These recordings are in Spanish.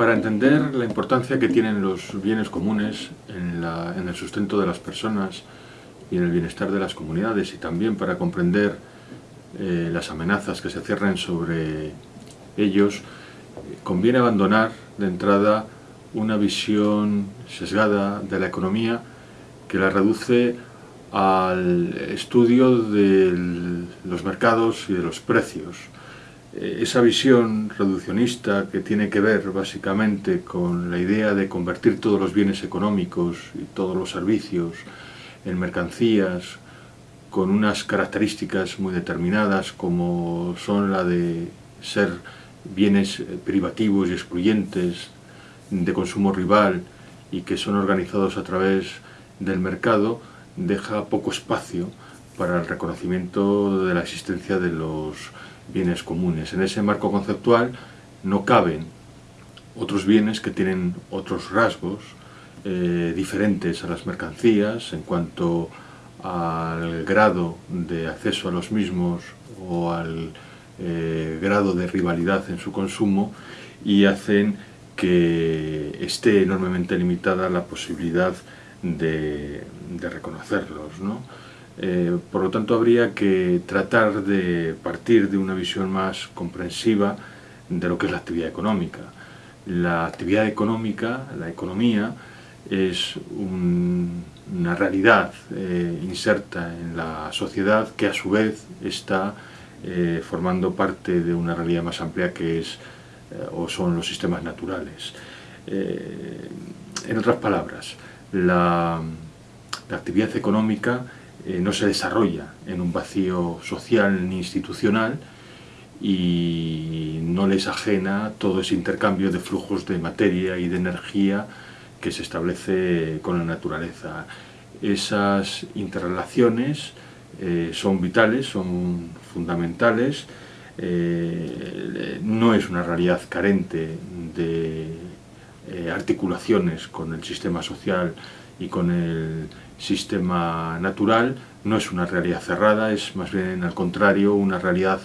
Para entender la importancia que tienen los bienes comunes en, el sustento de las personas y en el bienestar de las comunidades y también para comprender eh, las amenazas que se cierren sobre ellos, conviene abandonar de entrada una visión sesgada de la economía que la reduce al estudio de los mercados y de los precios. Eh, esa visión reduccionista que tiene que ver básicamente con la idea de convertir todos los bienes económicos y todos los servicios en mercancías con unas características muy determinadas como son la de ser bienes privativos y excluyentes, de consumo rival y que son organizados a través del mercado, deja poco espacio para el reconocimiento de la existencia de los bienes comunes. En ese marco conceptual no caben otros bienes que tienen otros rasgos eh, diferentes a las mercancías en cuanto al grado de acceso a los mismos o al eh, grado de rivalidad en su consumo y hacen que esté enormemente limitada la posibilidad de, reconocerlos. Eh, por lo tanto, habría que tratar de partir de una visión más comprensiva de lo que es la actividad económica. La actividad económica, la economía, es una realidad eh, inserta en la sociedad que a su vez está eh, formando parte de una realidad más amplia que es o son los sistemas naturales. en otras palabras, la actividad económica eh, no se desarrolla en un vacío social ni institucional y no les ajena todo ese intercambio de flujos de materia y de energía que se establece con la naturaleza. Esas interrelaciones eh, son vitales, son fundamentales, eh, no es una realidad carente de articulaciones con el sistema social y con el sistema natural, no es una realidad cerrada, es más bien al contrario una realidad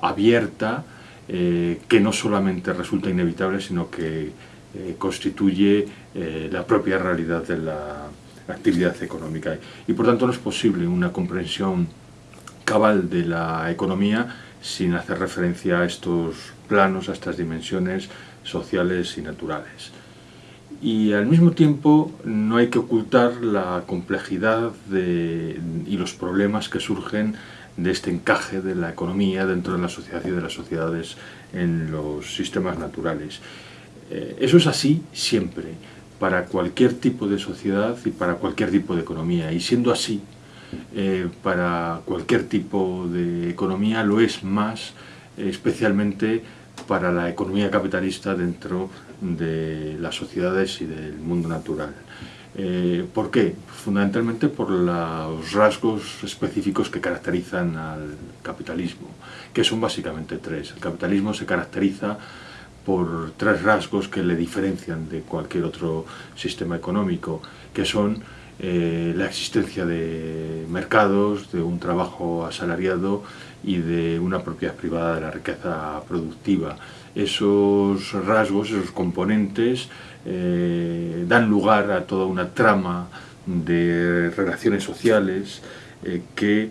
abierta eh, que no solamente resulta inevitable, sino que eh, constituye eh, la propia realidad de la actividad económica. Y por tanto no es posible una comprensión cabal de la economía sin hacer referencia a estos planos, a estas dimensiones sociales y naturales y al mismo tiempo no hay que ocultar la complejidad y los problemas que surgen de este encaje de la economía dentro de la sociedad y de las sociedades en los sistemas naturales. Eh, eso es así siempre, para cualquier tipo de sociedad y para cualquier tipo de economía, y siendo así, eh, para cualquier tipo de economía lo es más, especialmente para la economía capitalista dentro de las sociedades y del mundo natural. Eh, ¿Por qué? Fundamentalmente por los rasgos específicos que caracterizan al capitalismo, que son básicamente tres. El capitalismo se caracteriza por tres rasgos que le diferencian de cualquier otro sistema económico, que son eh, la existencia de mercados, de un trabajo asalariado y de una propiedad privada de la riqueza productiva. Esos rasgos, esos componentes, eh, dan lugar a toda una trama de relaciones sociales eh, que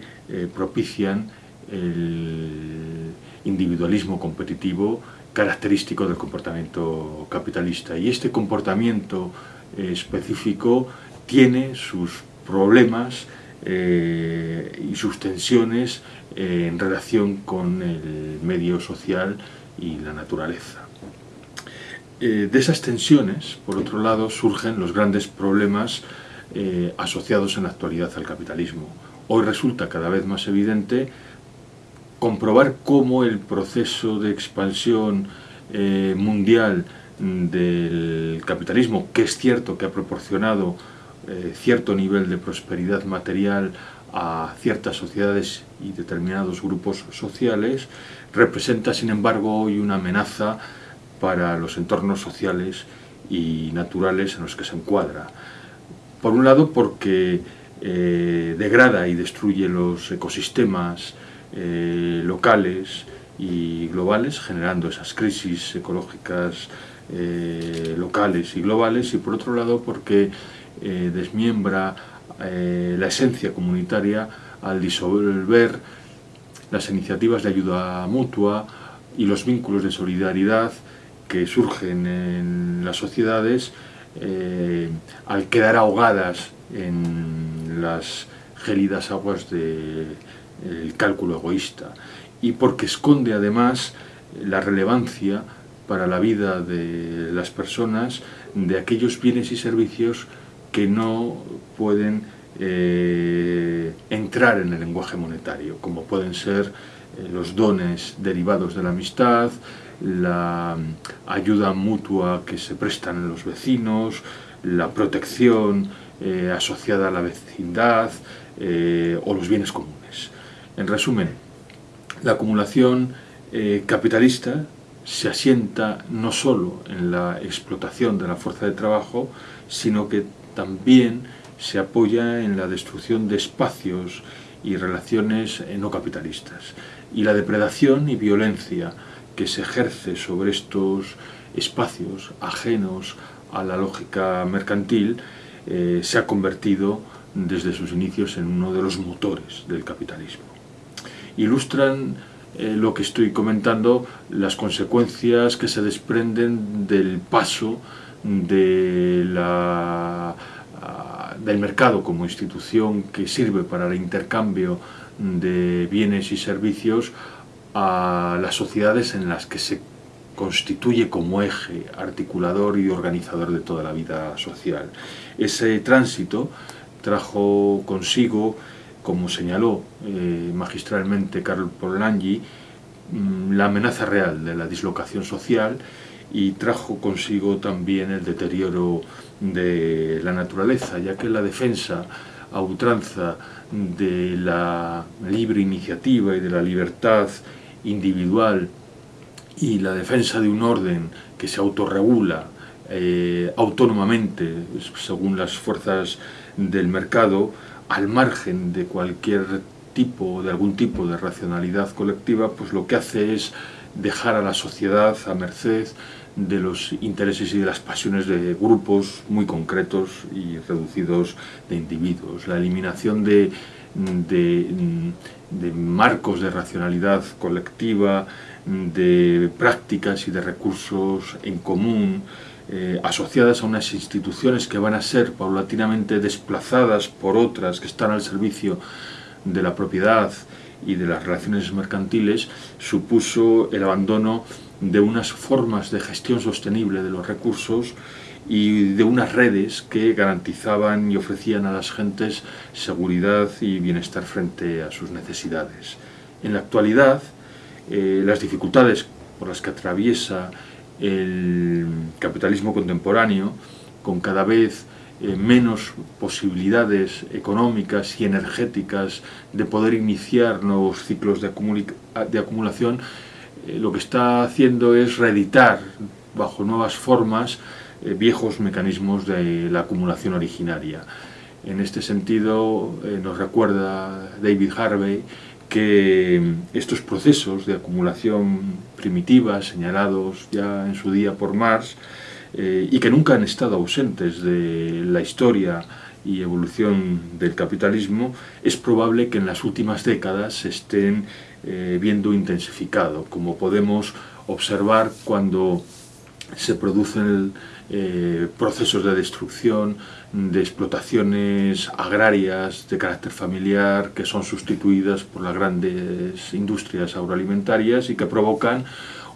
propician el individualismo competitivo característico del comportamiento capitalista. Y este comportamiento específico tiene sus problemas y sus tensiones en relación con el medio social y la naturaleza. Eh, de esas tensiones, por otro lado, surgen los grandes problemas eh, asociados en la actualidad al capitalismo. Hoy resulta cada vez más evidente comprobar cómo el proceso de expansión eh, mundial del capitalismo, que es cierto que ha proporcionado cierto nivel de prosperidad material a ciertas sociedades y determinados grupos sociales, representa sin embargo hoy una amenaza para los entornos sociales y naturales en los que se encuadra. Por un lado porque eh, degrada y destruye los ecosistemas eh, locales y globales, generando esas crisis ecológicas eh, locales y globales y por otro lado porque eh, desmiembra eh, la esencia comunitaria al disolver las iniciativas de ayuda mutua y los vínculos de solidaridad que surgen en las sociedades al quedar ahogadas en las gélidas aguas del cálculo egoísta. Y porque esconde además la relevancia para la vida de las personas de aquellos bienes y servicios que no pueden eh, entrar en el lenguaje monetario, como pueden ser eh, los dones derivados de la amistad, la ayuda mutua que se prestan los vecinos, la protección eh, asociada a la vecindad o los bienes comunes. En resumen, la acumulación capitalista se asienta no solo en la explotación de la fuerza de trabajo, sino que también se apoya en la destrucción de espacios y relaciones no capitalistas. Y la depredación y violencia que se ejerce sobre estos espacios ajenos a la lógica mercantil eh, se ha convertido desde sus inicios en uno de los motores del capitalismo. Ilustran eh, lo que estoy comentando, las consecuencias que se desprenden del paso de la, del mercado como institución que sirve para el intercambio de bienes y servicios a las sociedades en las que se constituye como eje articulador y organizador de toda la vida social. Ese tránsito trajo consigo como señaló eh, magistralmente Carlo Polanyi, mm, la amenaza real de la dislocación social y trajo consigo también el deterioro de la naturaleza, ya que la defensa a ultranza de la libre iniciativa y de la libertad individual y la defensa de un orden que se autorregula eh, autónomamente según las fuerzas del mercado, al margen de cualquier tipo, de algún tipo de racionalidad colectiva, pues lo que hace es dejar a la sociedad a merced de los intereses y de las pasiones de grupos muy concretos y reducidos de individuos. La eliminación de, de marcos de racionalidad colectiva, de prácticas y de recursos en común, eh, asociadas a unas instituciones que van a ser paulatinamente desplazadas por otras que están al servicio de la propiedad y de las relaciones mercantiles, supuso el abandono de unas formas de gestión sostenible de los recursos y de unas redes que garantizaban y ofrecían a las gentes seguridad y bienestar frente a sus necesidades. En la actualidad, eh, las dificultades por las que atraviesa el capitalismo contemporáneo, con cada vez eh, menos posibilidades económicas y energéticas de poder iniciar nuevos ciclos de, acumulación, eh, lo que está haciendo es reeditar bajo nuevas formas eh, viejos mecanismos de la acumulación originaria. En este sentido nos recuerda David Harvey que estos procesos de acumulación primitiva señalados ya en su día por Marx eh, y que nunca han estado ausentes de la historia y evolución del capitalismo, es probable que en las últimas décadas se estén eh, viendo intensificado, como podemos observar cuando se producen eh, procesos de destrucción, de explotaciones agrarias de carácter familiar que son sustituidas por las grandes industrias agroalimentarias y que provocan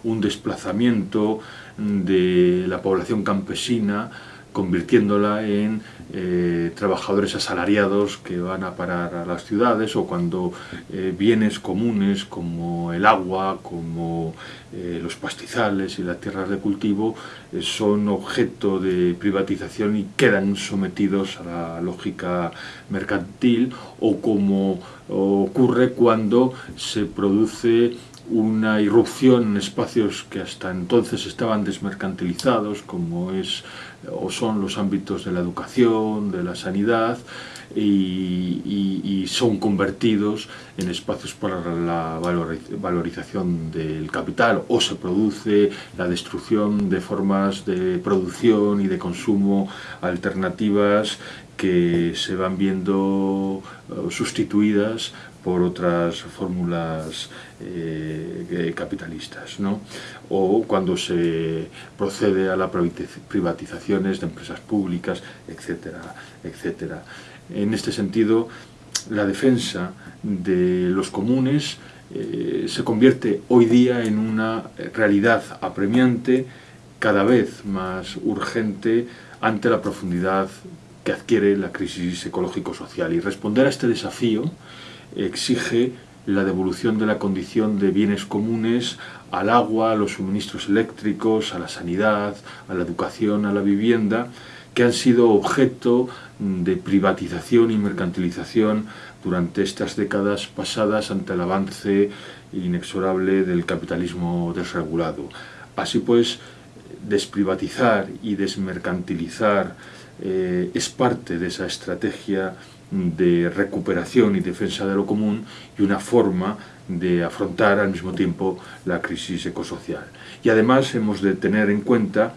un desplazamiento de la población campesina convirtiéndola en eh, trabajadores asalariados que van a parar a las ciudades o cuando eh, bienes comunes como el agua, como eh, los pastizales y las tierras de cultivo son objeto de privatización y quedan sometidos a la lógica mercantil o como ocurre cuando se produce una irrupción en espacios que hasta entonces estaban desmercantilizados, como es o son los ámbitos de la educación, de la sanidad, y, son convertidos en espacios para la valorización del capital o se produce la destrucción de formas de producción y de consumo alternativas que se van viendo eh, sustituidas por otras fórmulas eh, capitalistas, ¿no? o cuando se procede a las privatizaciones de empresas públicas, etcétera, etcétera. En este sentido, la defensa de los comunes eh, se convierte hoy día en una realidad apremiante, cada vez más urgente ante la profundidad que adquiere la crisis ecológico-social. Y responder a este desafío exige la devolución de la condición de bienes comunes al agua, a los suministros eléctricos, a la sanidad, a la educación, a la vivienda, que han sido objeto de privatización y mercantilización durante estas décadas pasadas ante el avance inexorable del capitalismo desregulado. Así pues, desprivatizar y desmercantilizar eh, es parte de esa estrategia de recuperación y defensa de lo común y una forma de afrontar al mismo tiempo la crisis ecosocial. Y además hemos de tener en cuenta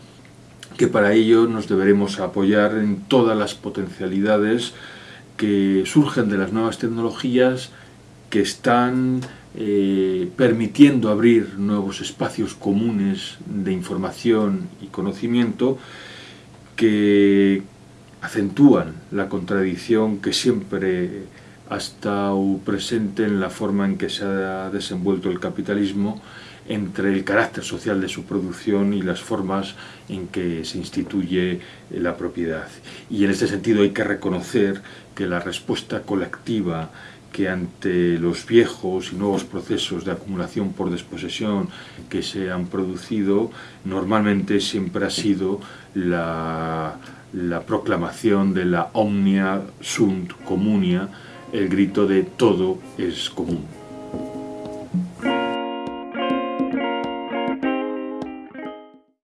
que para ello nos deberemos apoyar en todas las potencialidades que surgen de las nuevas tecnologías que están eh, permitiendo abrir nuevos espacios comunes de información y conocimiento que acentúan la contradicción que siempre ha estado presente en la forma en que se ha desenvuelto el capitalismo entre el carácter social de su producción y las formas en que se instituye la propiedad. Y en este sentido hay que reconocer que la respuesta colectiva que ante los viejos y nuevos procesos de acumulación por desposesión que se han producido, normalmente siempre ha sido la la proclamación de la omnia sunt communia, el grito de todo es común.